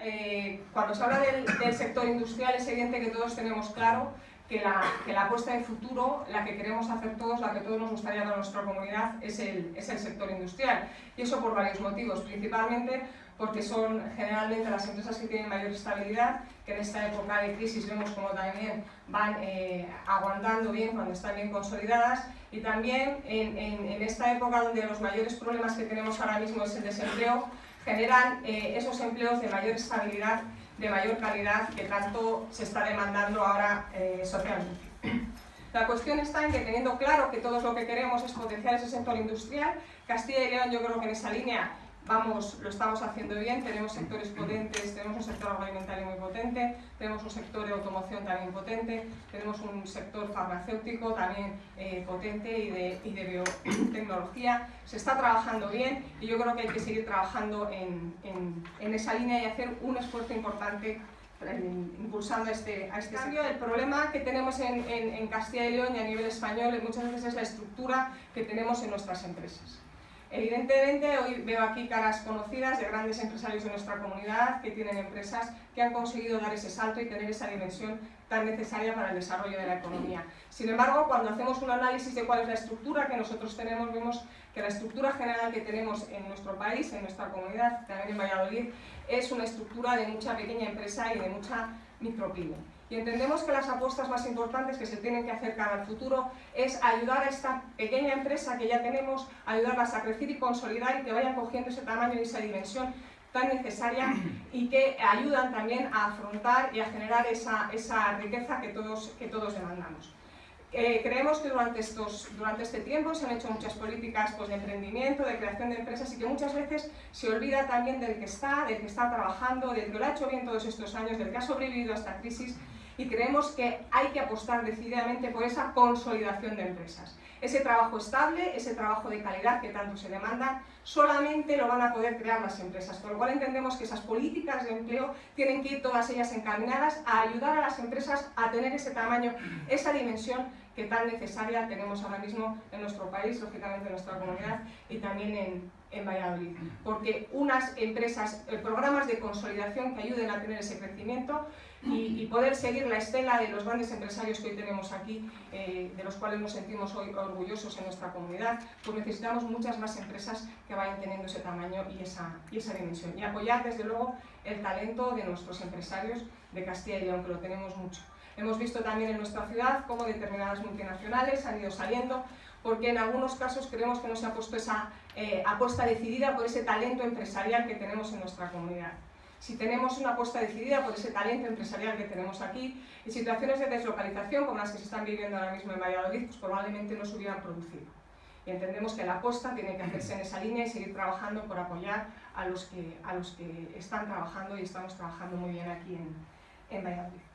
eh, cuando se habla del, sector industrial, es evidente que todos tenemos claro que la, que la, apuesta de futuro, la que queremos hacer todos, la que todos nos gustaría dar a nuestra comunidad, es el, es el sector industrial. Y eso por varios motivos, principalmente porque son generalmente las empresas que tienen mayor estabilidad, que en esta época de crisis vemos como también van eh, aguantando bien cuando están bien consolidadas y también en, en, esta época donde los mayores problemas que tenemos ahora mismo es el desempleo, generan eh, esos empleos de mayor estabilidad, de mayor calidad que tanto se está demandando ahora eh, socialmente. La cuestión está en que teniendo claro que todos lo que queremos es potenciar ese sector industrial, Castilla y León yo creo que en esa línea vamos, lo estamos haciendo bien, tenemos sectores potentes, tenemos un sector agroalimentario muy potente, tenemos un sector de automoción también potente, tenemos un sector farmacéutico también eh, potente y de, y de, biotecnología. Se está trabajando bien y yo creo que hay que seguir trabajando en, en, en esa línea y hacer un esfuerzo importante eh, impulsando este, a este cambio. El problema que tenemos en, en Castilla y León y a nivel español muchas veces es la estructura que tenemos en nuestras empresas. Evidentemente, hoy veo aquí caras conocidas de grandes empresarios de nuestra comunidad que tienen empresas que han conseguido dar ese salto y tener esa dimensión tan necesaria para el desarrollo de la economía. Sin embargo, cuando hacemos un análisis de cuál es la estructura que nosotros tenemos, vemos que la estructura general que tenemos en nuestro país, en nuestra comunidad, también en Valladolid, es una estructura de mucha pequeña empresa y de mucha micropyme. Y entendemos que las apuestas más importantes que se tienen que hacer cara al futuro es ayudar a esta pequeña empresa que ya tenemos, ayudarlas a crecer y consolidar y que vayan cogiendo ese tamaño y esa dimensión tan necesaria y que ayudan también a afrontar y a generar esa, esa riqueza que todos, que todos demandamos. Eh, creemos que durante, estos, durante este tiempo se han hecho muchas políticas pues, de emprendimiento, de creación de empresas y que muchas veces se olvida también del que está, del que está trabajando, del que lo ha hecho bien todos estos años, del que ha sobrevivido a esta crisis y creemos que hay que apostar decididamente por esa consolidación de empresas. Ese trabajo estable, ese trabajo de calidad que tanto se demanda, solamente lo van a poder crear las empresas, con lo cual entendemos que esas políticas de empleo tienen que ir todas ellas encaminadas a ayudar a las empresas a tener ese tamaño, esa dimensión que tan necesaria tenemos ahora mismo en nuestro país, lógicamente en nuestra comunidad y también en, en Valladolid. Porque unas empresas, eh, programas de consolidación que ayuden a tener ese crecimiento y, poder seguir la estela de los grandes empresarios que hoy tenemos aquí, eh, de los cuales nos sentimos hoy orgullosos en nuestra comunidad, pues necesitamos muchas más empresas que vayan teniendo ese tamaño y esa, y esa dimensión. Y apoyar, desde luego, el talento de nuestros empresarios de Castilla y León, que lo tenemos mucho. Hemos visto también en nuestra ciudad cómo determinadas multinacionales han ido saliendo, porque en algunos casos creemos que no se ha puesto esa eh, apuesta decidida por ese talento empresarial que tenemos en nuestra comunidad si tenemos una apuesta decidida por ese talento empresarial que tenemos aquí, en situaciones de deslocalización como las que se están viviendo ahora mismo en Valladolid, pues probablemente no se hubieran producido. Y entendemos que la apuesta tiene que hacerse en esa línea y seguir trabajando por apoyar a los que, a los que están trabajando y estamos trabajando muy bien aquí en, en Valladolid.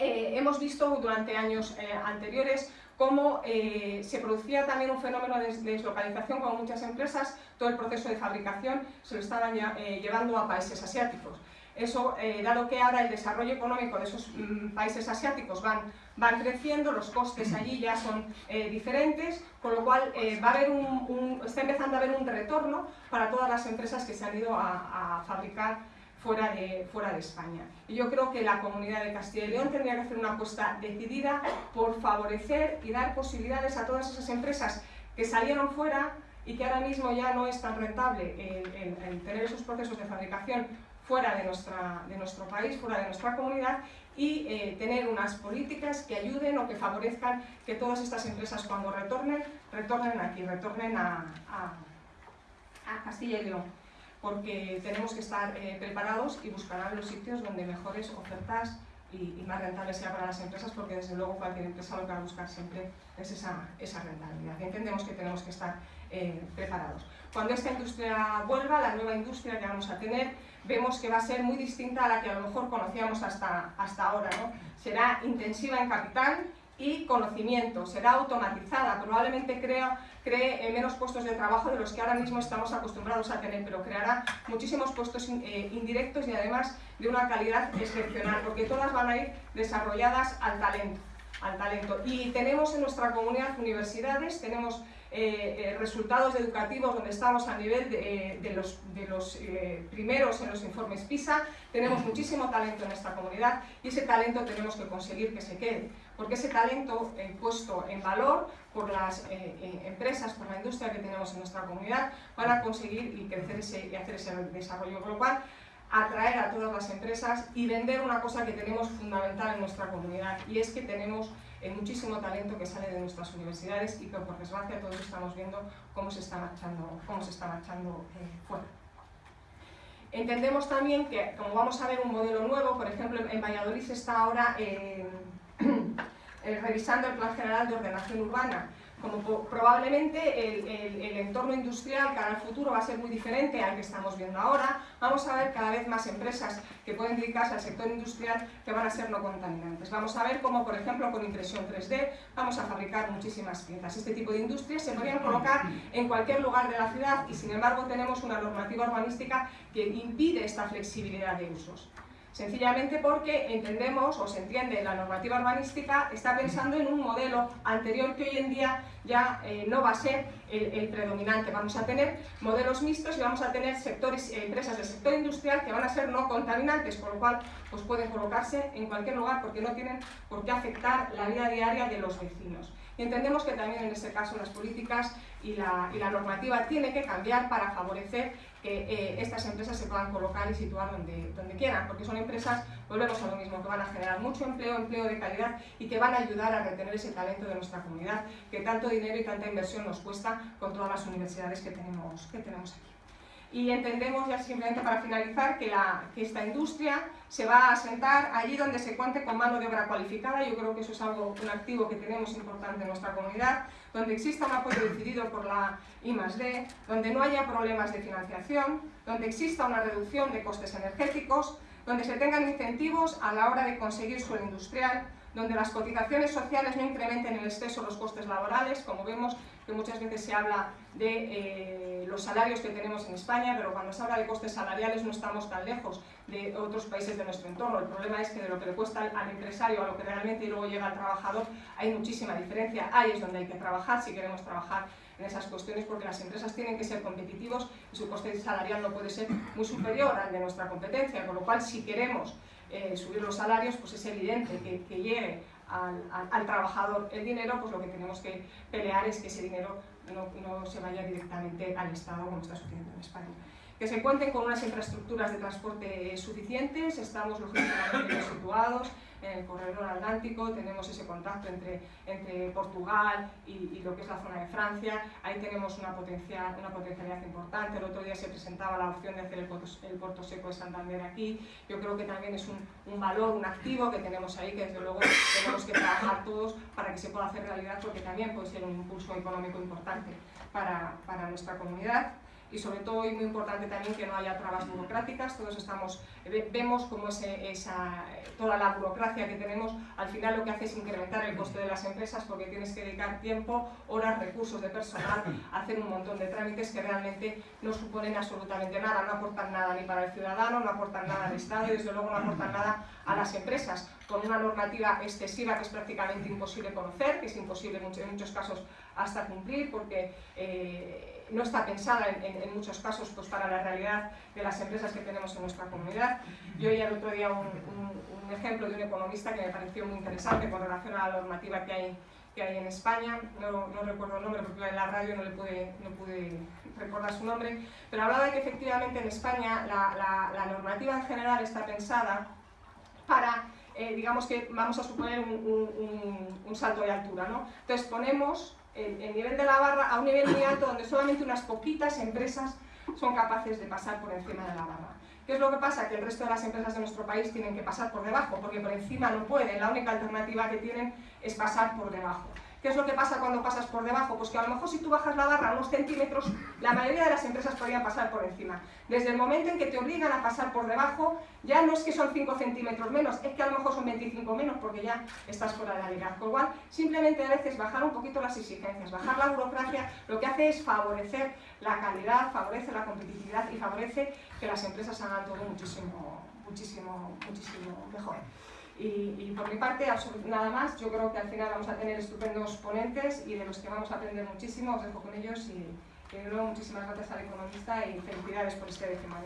Eh, hemos visto durante años eh, anteriores cómo eh, se producía también un fenómeno de deslocalización con muchas empresas, todo el proceso de fabricación se lo estaban llevando a países asiáticos. Eso, dado que ahora el desarrollo económico de esos mm, países asiáticos van, van creciendo, los costes allí ya son diferentes, con lo cual va a haber un, está empezando a haber un retorno para todas las empresas que se han ido a fabricar fuera de, fuera de España. Y yo creo que la comunidad de Castilla y León tendría que hacer una apuesta decidida por favorecer y dar posibilidades a todas esas empresas que salieron fuera y que ahora mismo ya no es tan rentable el, tener esos procesos de fabricación fuera de, nuestra, de nuestro país, fuera de nuestra comunidad y eh, tener unas políticas que ayuden o que favorezcan que todas estas empresas cuando retornen, retornen aquí, retornen a, a Castilla y León porque tenemos que estar eh, preparados y buscar los sitios donde mejores ofertas y, más rentables sea para las empresas, porque desde luego cualquier empresa lo que va a buscar siempre es esa, esa rentabilidad. Y entendemos que tenemos que estar eh, preparados. Cuando esta industria vuelva, la nueva industria que vamos a tener, vemos que va a ser muy distinta a la que a lo mejor conocíamos hasta, hasta ahora. ¿no? Será intensiva en capital, y conocimiento, será automatizada, probablemente crea, cree menos puestos de trabajo de los que ahora mismo estamos acostumbrados a tener, pero creará muchísimos puestos eh, indirectos y además de una calidad excepcional, porque todas van a ir desarrolladas al talento. Al talento. Y tenemos en nuestra comunidad universidades, tenemos eh, resultados educativos donde estamos a nivel de, los, de los primeros en los informes PISA, tenemos muchísimo talento en esta comunidad y ese talento tenemos que conseguir que se quede, porque ese talento puesto en valor por las empresas, por la industria que tenemos en nuestra comunidad, van a conseguir y crecer ese, y hacer ese desarrollo global atraer a todas las empresas y vender una cosa que tenemos fundamental en nuestra comunidad y es que tenemos eh, muchísimo talento que sale de nuestras universidades y que por desgracia todos estamos viendo cómo se está marchando, cómo se está marchando eh, fuera. Entendemos también que, como vamos a ver un modelo nuevo, por ejemplo, en Valladolid se está ahora eh, revisando el Plan General de Ordenación Urbana como probablemente el, entorno industrial cara al futuro va a ser muy diferente al que estamos viendo ahora, vamos a ver cada vez más empresas que pueden dedicarse al sector industrial que van a ser no contaminantes. Vamos a ver cómo, por ejemplo, con impresión 3D vamos a fabricar muchísimas piezas. Este tipo de industrias se podrían colocar en cualquier lugar de la ciudad y, sin embargo, tenemos una normativa urbanística que impide esta flexibilidad de usos. Sencillamente porque entendemos o se entiende la normativa urbanística está pensando en un modelo anterior que hoy en día ya eh, no va a ser el, predominante. Vamos a tener modelos mixtos y vamos a tener sectores, empresas del sector industrial que van a ser no contaminantes, por lo cual pues pueden colocarse en cualquier lugar porque no tienen por qué afectar la vida diaria de los vecinos. Y entendemos que también en ese caso las políticas y la, y la normativa tiene que cambiar para favorecer que eh, estas empresas se puedan colocar y situar donde, donde quieran, porque son empresas, volvemos a lo mismo, que van a generar mucho empleo, empleo de calidad y que van a ayudar a retener ese talento de nuestra comunidad, que tanto dinero y tanta inversión nos cuesta con todas las universidades que tenemos, que tenemos aquí. Y entendemos, ya simplemente para finalizar, que, la, que esta industria se va a asentar allí donde se cuente con mano de obra cualificada, yo creo que eso es algo, un activo que tenemos importante en nuestra comunidad, donde exista un apoyo decidido por la I+.D., donde no haya problemas de financiación, donde exista una reducción de costes energéticos, donde se tengan incentivos a la hora de conseguir suelo industrial, donde las cotizaciones sociales no incrementen en exceso los costes laborales, como vemos que muchas veces se habla de eh, los salarios que tenemos en España, pero cuando se habla de costes salariales no estamos tan lejos de otros países de nuestro entorno. El problema es que de lo que le cuesta al empresario a lo que realmente luego llega al trabajador hay muchísima diferencia. Ahí es donde hay que trabajar si queremos trabajar en esas cuestiones porque las empresas tienen que ser competitivos y su coste salarial no puede ser muy superior al de nuestra competencia, con lo cual si queremos eh, subir los salarios, pues es evidente que, que llegue al, trabajador el dinero, pues lo que tenemos que pelear es que ese dinero no, se vaya directamente al Estado como está sucediendo en España. Que se cuenten con unas infraestructuras de transporte suficientes, estamos logísticamente situados, en el corredor atlántico, tenemos ese contacto entre, entre Portugal y, lo que es la zona de Francia, ahí tenemos una, potencial, una potencialidad importante, el otro día se presentaba la opción de hacer el puerto, seco de Santander aquí, yo creo que también es un, un, valor, un activo que tenemos ahí, que desde luego tenemos que trabajar todos para que se pueda hacer realidad, porque también puede ser un impulso económico importante para, para nuestra comunidad y sobre todo y muy importante también que no haya trabas burocráticas, todos estamos, vemos cómo esa, toda la burocracia que tenemos al final lo que hace es incrementar el coste de las empresas porque tienes que dedicar tiempo, horas, recursos de personal a hacer un montón de trámites que realmente no suponen absolutamente nada, no aportan nada ni para el ciudadano, no aportan nada al Estado y desde luego no aportan nada a las empresas. Con una normativa excesiva que es prácticamente imposible conocer, que es imposible en muchos casos hasta cumplir porque eh, no está pensada en, muchos casos pues, para la realidad de las empresas que tenemos en nuestra comunidad. Yo oí el otro día un, ejemplo de un economista que me pareció muy interesante con relación a la normativa que hay, que hay en España, no, recuerdo el nombre porque en la radio no, le pude, no pude recordar su nombre, pero hablaba de que efectivamente en España la, normativa en general está pensada para eh, digamos que vamos a suponer un, un, un, salto de altura. ¿no? Entonces ponemos el, nivel de la barra a un nivel muy alto donde solamente unas poquitas empresas son capaces de pasar por encima de la barra. ¿Qué es lo que pasa? Que el resto de las empresas de nuestro país tienen que pasar por debajo, porque por encima no pueden, la única alternativa que tienen es pasar por debajo. ¿Qué es lo que pasa cuando pasas por debajo? Pues que a lo mejor si tú bajas la barra unos centímetros, la mayoría de las empresas podrían pasar por encima. Desde el momento en que te obligan a pasar por debajo, ya no es que son 5 centímetros menos, es que a lo mejor son 25 menos porque ya estás fuera de la liga. Con lo cual, simplemente a veces bajar un poquito las exigencias, bajar la burocracia, lo que hace es favorecer la calidad, favorece la competitividad y favorece que las empresas hagan todo muchísimo, muchísimo, muchísimo mejor. Y, por mi parte, nada más, yo creo que al final vamos a tener estupendos ponentes y de los que vamos a aprender muchísimo, os dejo con ellos y, de nuevo muchísimas gracias al economista y felicidades por este décimo